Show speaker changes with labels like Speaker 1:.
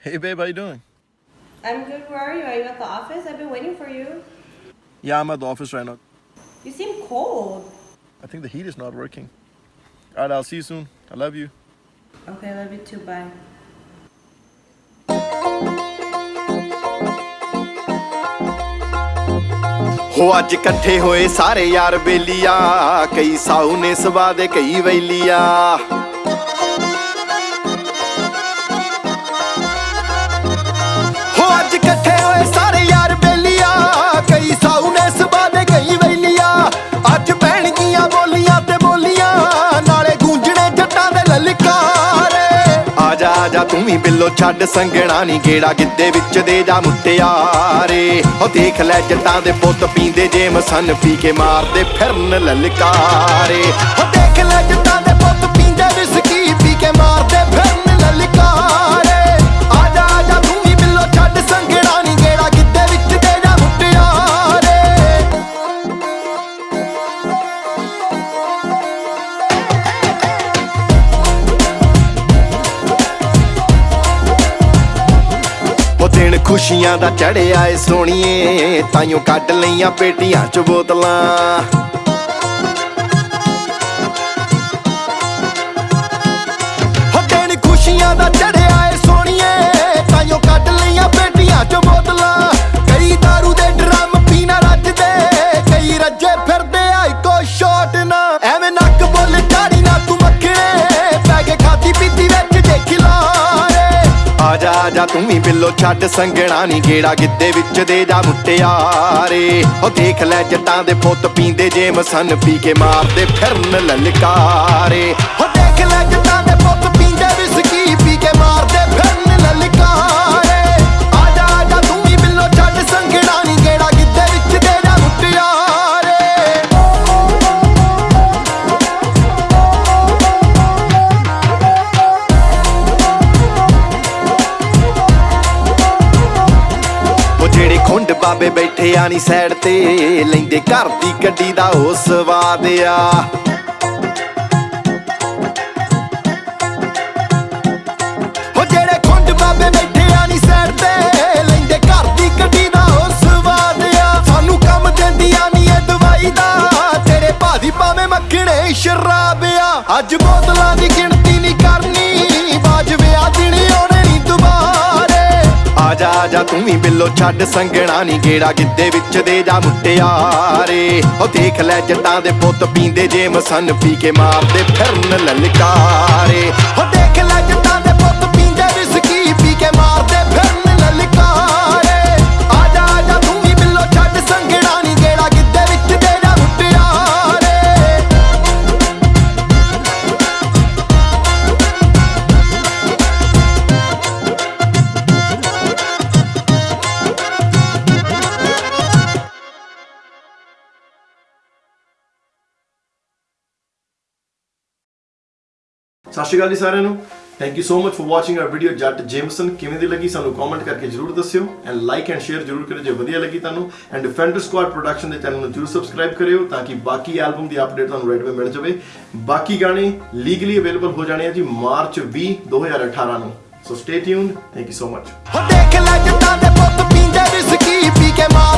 Speaker 1: Hey babe, how you doing?
Speaker 2: I'm good. Where are you? Are you at the office? I've been waiting for you.
Speaker 1: Yeah, I'm at the office right now.
Speaker 2: You seem cold.
Speaker 1: I think the heat is not working. All right, I'll see you soon. I love you.
Speaker 2: Okay, love you too. Bye.
Speaker 3: ਹੋ ਅੱਜ ਇਕੱਠੇ ਹੋਏ ਸਾਰੇ ਯਾਰ ਬੇਲੀਆਂ ਕਈ ਸਾਊ ਨੇ ਸਵਾ ਦੇ ਕਈ ਵੈਲੀਆਂ ਆ ਬਿੱਲੋ ਛੱਡ ਸੰਗਣਾ ਨੀ, ਗੇੜਾ ਗਿੱਦੇ ਵਿੱਚ ਦੇ ਜਾ ਮੁੱਟਿਆਰੇ। ਉਹ ਦੇਖ ਲੈ ਜੱਟਾਂ ਦੇ ਪੁੱਤ ਪੀਂਦੇ ਜੇ ਮਸਨ ਪੀ ਕੇ ਮਾਰਦੇ ਫਿਰਨ ਲਲਕਾਰੇ। ਉਹ ਦੇਖ ਲੈ ਜੱਟਾਂ ਦਿਨ ਖੁਸ਼ੀਆਂ ਦਾ ਚੜਿਆ ਏ ਸੋਣੀਏ ਤਾਈਓ ਕੱਢ ਲਈਆਂ ਪੇਟੀਆਂ ਚ ਬੋਤਲਾਂ। ਜਾ ਤੂੰ ਵੀ ਬਿੱਲੋ ਛੱਡ ਸੰਗਣਾ ਨਹੀਂ ਗੇੜਾ ਗਿੱਦੇ ਵਿੱਚ ਦੇ ਜਾ ਮੁੱਟਿਆਰੇ। ਉਹ ਦੇਖ ਲੈ ਜੱਟਾਂ ਦੇ ਪੁੱਤ ਪੀਂਦੇ ਜੇ ਮਸਨ ਪੀ ਕੇ ਮਾਰਦੇ ਫਿਰਨ ਲਲਕਾਰੇ। ਉਹ ਦੇਖ ਲੈ ਜੱਟਾਂ ਦੇ ਪੁੱਤ ਖੁੰਡ ਬਾਬੇ ਬੈਠੇ ਆ ਨੀ ਸਾਈਡ ਤੇ, ਲੈਂਦੇ ਘਰ ਦੀ ਗੱਡੀ ਦਾ ਉਹ ਸਵਾਦ ਆ। ਉਹ ਜਿਹੜੇ ਖੁੰਡ ਬਾਬੇ ਬੈਠੇ ਆ ਨੀ ਸਾਈਡ ਤੇ, ਲੈਂਦੇ ਘਰ ਦੀ ਗੱਡੀ ਦਾ ਉਹ ਸਵਾਦ ਆ। ਸਾਨੂੰ ਕੰਮ ਦਿੰਦੀਆਂ ਨੀ ਇਹ ਦਵਾਈ ਦਾ, ਤੇਰੇ ਭਾਦੀ ਭਾਵੇਂ ਮੱਖਣੇ ਸ਼ਰਾਬ ਆ। ਅੱਜ ਬੋਤਲਾਂ ਦੀ ਗਿਣਤੀ ਨਹੀਂ ਕਰਨੀ ਆ ਜਾ ਤੂੰ ਵੀ ਬਿੱਲੋ ਛੱਡ ਸੰਗਣਾ ਨਹੀਂ ਗੇੜਾ। ਗਿੱਦੇ ਵਿੱਚ ਦੇ ਜਾ ਮੁੱਟਿਆਰੇ। ਉਹ ਦੇਖ ਲੈ ਜੱਟਾਂ ਦੇ ਪੁੱਤ ਪੀਂਦੇ ਜੇ ਮਸਨ ਪੀ ਕੇ ਮਾਰਦੇ ਫਿਰਨ ਲਲਕਾਰੇ।
Speaker 1: ਸਤਿ ਸ਼੍ਰੀ ਅਕਾਲ ਜੀ ਸਾਰਿਆਂ ਨੂੰ। Thank you so much for watching our video Jatt Jameson. ਕਿਵੇਂ ਦੀ ਲੱਗੀ ਸਾਨੂੰ ਕਮੈਂਟ ਕਰਕੇ ਜਰੂਰ ਦੱਸਿਓ ਐਂਡ ਲਾਈਕ ਐਂਡ ਸ਼ੇਅਰ ਜਰੂਰ ਕਰਿਓ ਜੇ ਵਧੀਆ ਲੱਗੀ ਤੁਹਾਨੂੰ। ਐਂਡ ਡਿਫੈਂਡਰ ਸਕੁਆਡ ਪ੍ਰੋਡਕਸ਼ਨ ਦੇ ਚੈਨਲ ਨੂੰ ਜਰੂਰ ਸਬਸਕ੍ਰਾਈਬ ਕਰਿਓ ਤਾਂ ਕਿ ਬਾਕੀ ਐਲਬਮ ਦੀ ਅਪਡੇਟ ਤੁਹਾਨੂੰ ਰੈਡ ਵੇ ਮਿਲ ਜਾਵੇ। ਬਾਕੀ ਗਾਣੇ ਲੀਗਲੀ ਅਵੇਲੇਬਲ ਹੋ ਜਾਣੇ ਆ ਜੀ ਮਾਰਚ 20 2018 ਨੂੰ। So stay tuned thank you so much
Speaker 3: ਹੋ ਦੇਖ ਲੈ ਜੱਟਾਂ ਦੇ ਪੁੱਤ ਪੀਂਦੇ ਵਿਸਕੀ ਪੀ ਕੇ ਮਾਰ